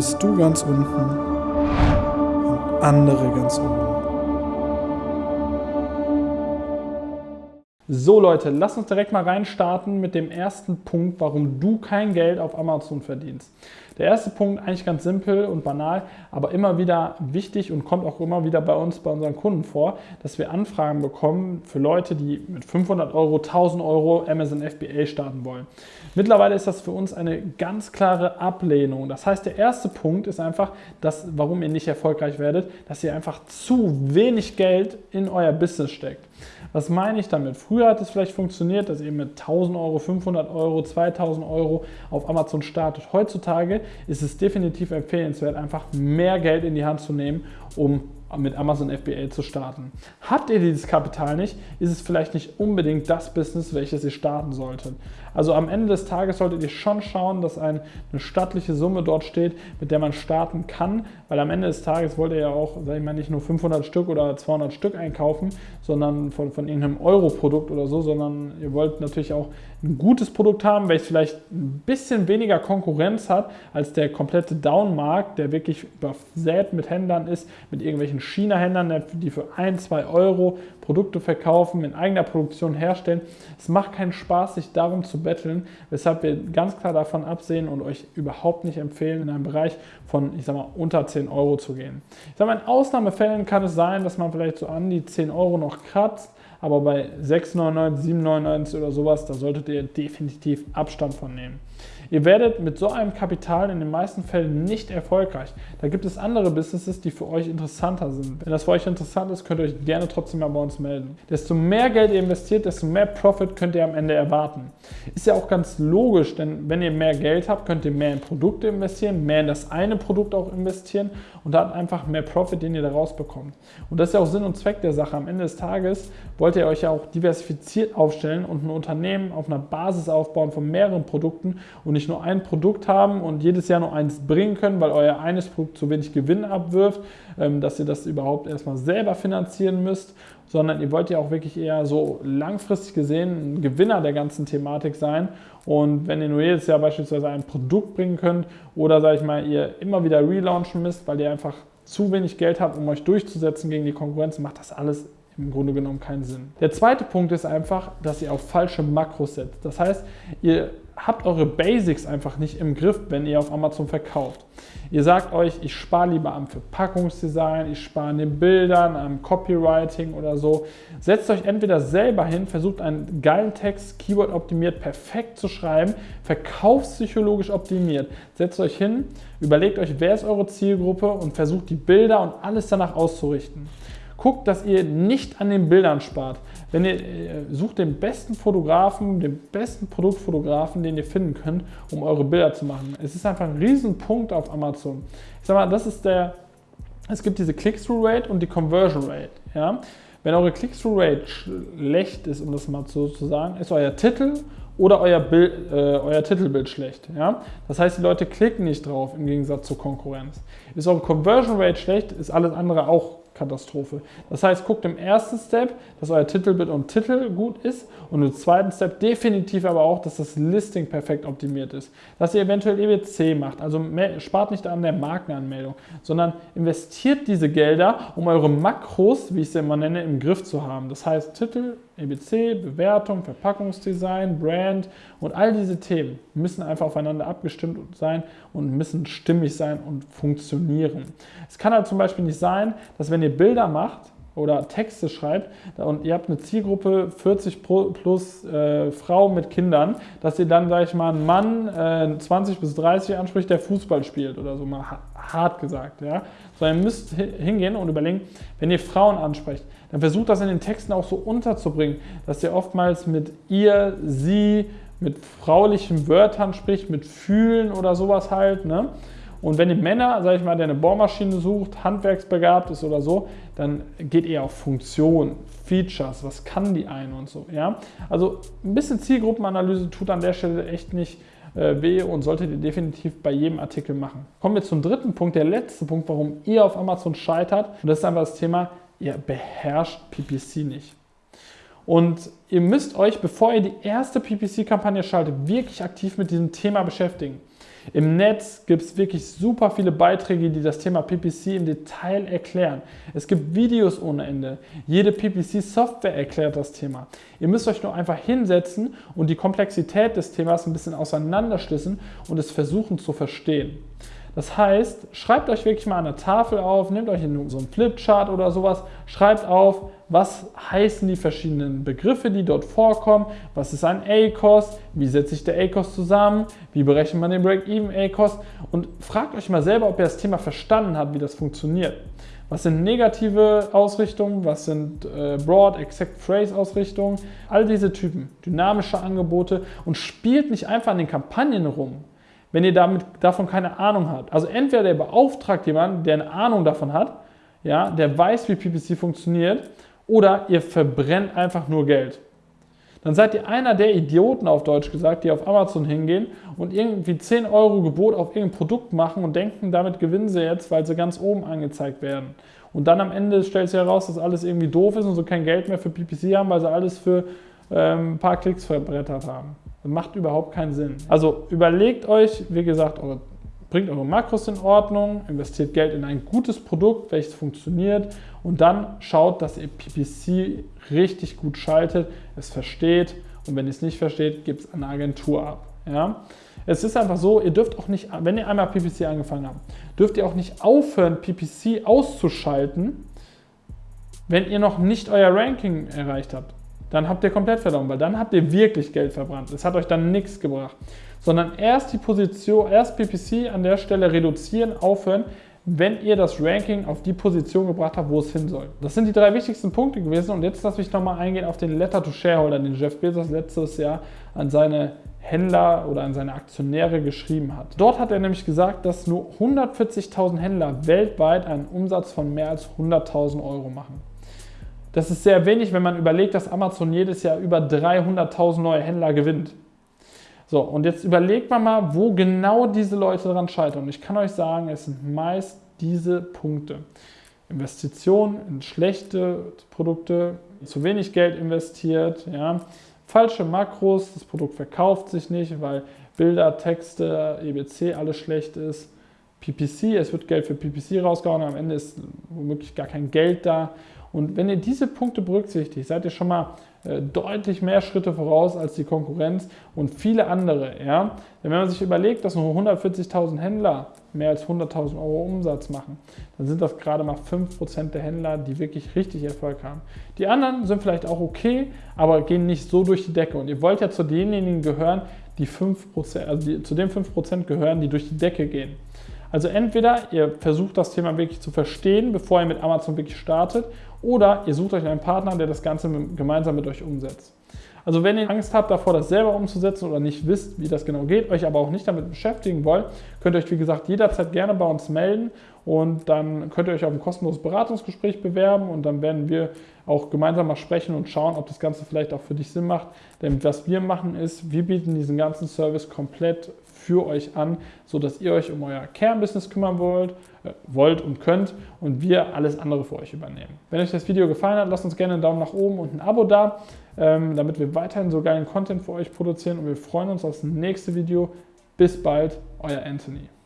bist du ganz unten und andere ganz oben. So Leute, lasst uns direkt mal reinstarten mit dem ersten Punkt, warum du kein Geld auf Amazon verdienst. Der erste Punkt, eigentlich ganz simpel und banal, aber immer wieder wichtig und kommt auch immer wieder bei uns, bei unseren Kunden vor, dass wir Anfragen bekommen für Leute, die mit 500 Euro, 1000 Euro Amazon FBA starten wollen. Mittlerweile ist das für uns eine ganz klare Ablehnung. Das heißt, der erste Punkt ist einfach, dass, warum ihr nicht erfolgreich werdet, dass ihr einfach zu wenig Geld in euer Business steckt. Was meine ich damit? Früher hat es vielleicht funktioniert, dass ihr mit 1000 Euro, 500 Euro, 2000 Euro auf Amazon startet. Heutzutage ist es definitiv empfehlenswert, einfach mehr Geld in die Hand zu nehmen, um mit Amazon FBA zu starten. Habt ihr dieses Kapital nicht, ist es vielleicht nicht unbedingt das Business, welches ihr starten solltet. Also am Ende des Tages solltet ihr schon schauen, dass eine stattliche Summe dort steht, mit der man starten kann, weil am Ende des Tages wollt ihr ja auch, sag ich mal, nicht nur 500 Stück oder 200 Stück einkaufen, sondern von, von irgendeinem Euro-Produkt oder so, sondern ihr wollt natürlich auch ein gutes Produkt haben, welches vielleicht ein bisschen weniger Konkurrenz hat als der komplette Down-Markt, der wirklich übersät mit Händlern ist, mit irgendwelchen China-Händlern, die für 1, 2 Euro Produkte verkaufen, in eigener Produktion herstellen. Es macht keinen Spaß, sich darum zu betteln, weshalb wir ganz klar davon absehen und euch überhaupt nicht empfehlen, in einem Bereich von, ich sag mal, unter 10 Euro zu gehen. Ich sag mal, in Ausnahmefällen kann es sein, dass man vielleicht so an die 10 Euro noch kratzt, aber bei 6,99, 7,99 oder sowas, da solltet ihr definitiv Abstand von nehmen. Ihr werdet mit so einem Kapital in den meisten Fällen nicht erfolgreich. Da gibt es andere Businesses, die für euch interessanter sind. Wenn das für euch interessant ist, könnt ihr euch gerne trotzdem mal bei uns melden. Desto mehr Geld ihr investiert, desto mehr Profit könnt ihr am Ende erwarten. Ist ja auch ganz logisch, denn wenn ihr mehr Geld habt, könnt ihr mehr in Produkte investieren, mehr in das eine Produkt auch investieren und dann einfach mehr Profit, den ihr daraus bekommt. Und das ist ja auch Sinn und Zweck der Sache. Am Ende des Tages wollt ihr euch ja auch diversifiziert aufstellen und ein Unternehmen auf einer Basis aufbauen von mehreren Produkten und nicht nur ein Produkt haben und jedes Jahr nur eins bringen können, weil euer eines Produkt zu wenig Gewinn abwirft, ähm, dass ihr das überhaupt erstmal selber finanzieren müsst, sondern ihr wollt ja auch wirklich eher so langfristig gesehen ein Gewinner der ganzen Thematik sein. Und wenn ihr nur jedes Jahr beispielsweise ein Produkt bringen könnt oder, sage ich mal, ihr immer wieder relaunchen müsst, weil ihr einfach zu wenig Geld habt, um euch durchzusetzen gegen die Konkurrenz, macht das alles im Grunde genommen keinen Sinn. Der zweite Punkt ist einfach, dass ihr auf falsche Makros setzt. Das heißt, ihr habt eure Basics einfach nicht im Griff, wenn ihr auf Amazon verkauft. Ihr sagt euch, ich spare lieber am Verpackungsdesign, ich spare an den Bildern, am Copywriting oder so. Setzt euch entweder selber hin, versucht einen geilen Text, Keyword optimiert, perfekt zu schreiben, verkaufspsychologisch optimiert. Setzt euch hin, überlegt euch, wer ist eure Zielgruppe und versucht die Bilder und alles danach auszurichten. Guckt, dass ihr nicht an den Bildern spart. Wenn ihr äh, sucht den besten Fotografen, den besten Produktfotografen, den ihr finden könnt, um eure Bilder zu machen. Es ist einfach ein Riesenpunkt auf Amazon. Ich sag mal, das ist der, es gibt diese Click-Through-Rate und die Conversion-Rate. Ja? Wenn eure Click-Through-Rate schlecht ist, um das mal so zu sagen, ist euer Titel oder euer, Bild, äh, euer Titelbild schlecht. Ja? Das heißt, die Leute klicken nicht drauf im Gegensatz zur Konkurrenz. Ist eure Conversion Rate schlecht, ist alles andere auch Katastrophe. Das heißt, guckt im ersten Step, dass euer Titelbild und Titel gut ist und im zweiten Step definitiv aber auch, dass das Listing perfekt optimiert ist. Dass ihr eventuell EBC macht, also spart nicht an der Markenanmeldung, sondern investiert diese Gelder, um eure Makros, wie ich sie immer nenne, im Griff zu haben. Das heißt, Titel, EBC, Bewertung, Verpackungsdesign, Brand und all diese Themen müssen einfach aufeinander abgestimmt sein und müssen stimmig sein und funktionieren. Es kann halt zum Beispiel nicht sein, dass wenn ihr Bilder macht, oder Texte schreibt und ihr habt eine Zielgruppe 40 plus äh, Frau mit Kindern, dass ihr dann, sage ich mal, einen Mann äh, 20 bis 30 anspricht, der Fußball spielt oder so, mal hart gesagt. Ja? Sondern ihr müsst hingehen und überlegen, wenn ihr Frauen ansprecht, dann versucht das in den Texten auch so unterzubringen, dass ihr oftmals mit ihr, sie, mit fraulichen Wörtern spricht, mit fühlen oder sowas halt. Ne? Und wenn ihr Männer, sage ich mal, der eine Bohrmaschine sucht, handwerksbegabt ist oder so, dann geht ihr auf Funktion, Features, was kann die eine und so. Ja? Also ein bisschen Zielgruppenanalyse tut an der Stelle echt nicht äh, weh und solltet ihr definitiv bei jedem Artikel machen. Kommen wir zum dritten Punkt, der letzte Punkt, warum ihr auf Amazon scheitert. Und das ist einfach das Thema, ihr beherrscht PPC nicht. Und ihr müsst euch, bevor ihr die erste PPC-Kampagne schaltet, wirklich aktiv mit diesem Thema beschäftigen. Im Netz gibt es wirklich super viele Beiträge, die das Thema PPC im Detail erklären. Es gibt Videos ohne Ende. Jede PPC-Software erklärt das Thema. Ihr müsst euch nur einfach hinsetzen und die Komplexität des Themas ein bisschen auseinanderschließen und es versuchen zu verstehen. Das heißt, schreibt euch wirklich mal der Tafel auf, nehmt euch so einen Flipchart oder sowas, schreibt auf, was heißen die verschiedenen Begriffe, die dort vorkommen, was ist ein A-Cost, wie setzt sich der A-Cost zusammen, wie berechnet man den Break-Even A-Cost und fragt euch mal selber, ob ihr das Thema verstanden habt, wie das funktioniert. Was sind negative Ausrichtungen, was sind äh, Broad, Exact Phrase Ausrichtungen, all diese Typen, dynamische Angebote und spielt nicht einfach an den Kampagnen rum wenn ihr damit, davon keine Ahnung habt. Also entweder der beauftragt jemanden, der eine Ahnung davon hat, ja, der weiß, wie PPC funktioniert, oder ihr verbrennt einfach nur Geld. Dann seid ihr einer der Idioten, auf Deutsch gesagt, die auf Amazon hingehen und irgendwie 10 Euro Gebot auf irgendein Produkt machen und denken, damit gewinnen sie jetzt, weil sie ganz oben angezeigt werden. Und dann am Ende stellt sich heraus, dass alles irgendwie doof ist und sie kein Geld mehr für PPC haben, weil sie alles für ähm, ein paar Klicks verbrettert haben. Macht überhaupt keinen Sinn. Also überlegt euch, wie gesagt, eure, bringt eure Makros in Ordnung, investiert Geld in ein gutes Produkt, welches funktioniert und dann schaut, dass ihr PPC richtig gut schaltet, es versteht und wenn ihr es nicht versteht, gibt es eine Agentur ab. Ja? Es ist einfach so, ihr dürft auch nicht, wenn ihr einmal PPC angefangen habt, dürft ihr auch nicht aufhören, PPC auszuschalten, wenn ihr noch nicht euer Ranking erreicht habt dann habt ihr komplett verloren, weil dann habt ihr wirklich Geld verbrannt. Es hat euch dann nichts gebracht. Sondern erst die Position, erst PPC an der Stelle reduzieren, aufhören, wenn ihr das Ranking auf die Position gebracht habt, wo es hin soll. Das sind die drei wichtigsten Punkte gewesen und jetzt lasse ich nochmal eingehen auf den Letter to Shareholder, den Jeff Bezos letztes Jahr an seine Händler oder an seine Aktionäre geschrieben hat. Dort hat er nämlich gesagt, dass nur 140.000 Händler weltweit einen Umsatz von mehr als 100.000 Euro machen. Das ist sehr wenig, wenn man überlegt, dass Amazon jedes Jahr über 300.000 neue Händler gewinnt. So, und jetzt überlegt man mal, wo genau diese Leute daran scheitern. Und ich kann euch sagen, es sind meist diese Punkte. Investitionen in schlechte Produkte, zu wenig Geld investiert, ja, falsche Makros, das Produkt verkauft sich nicht, weil Bilder, Texte, EBC alles schlecht ist. PPC, es wird Geld für PPC rausgehauen, am Ende ist womöglich gar kein Geld da. Und wenn ihr diese Punkte berücksichtigt, seid ihr schon mal äh, deutlich mehr Schritte voraus als die Konkurrenz und viele andere. Ja? Denn wenn man sich überlegt, dass nur 140.000 Händler mehr als 100.000 Euro Umsatz machen, dann sind das gerade mal 5% der Händler, die wirklich richtig Erfolg haben. Die anderen sind vielleicht auch okay, aber gehen nicht so durch die Decke. Und ihr wollt ja zu denjenigen gehören, die 5%, also die, zu den 5% gehören, die durch die Decke gehen. Also entweder ihr versucht das Thema wirklich zu verstehen, bevor ihr mit Amazon wirklich startet, oder ihr sucht euch einen Partner, der das Ganze gemeinsam mit euch umsetzt. Also wenn ihr Angst habt davor, das selber umzusetzen oder nicht wisst, wie das genau geht, euch aber auch nicht damit beschäftigen wollt, könnt ihr euch wie gesagt jederzeit gerne bei uns melden und dann könnt ihr euch auf ein kostenloses Beratungsgespräch bewerben und dann werden wir auch gemeinsam mal sprechen und schauen, ob das Ganze vielleicht auch für dich Sinn macht. Denn was wir machen ist, wir bieten diesen ganzen Service komplett für euch an, sodass ihr euch um euer Kernbusiness kümmern wollt, äh, wollt und könnt und wir alles andere für euch übernehmen. Wenn euch das Video gefallen hat, lasst uns gerne einen Daumen nach oben und ein Abo da, ähm, damit wir weiterhin so geilen Content für euch produzieren und wir freuen uns auf das nächste Video. Bis bald, euer Anthony.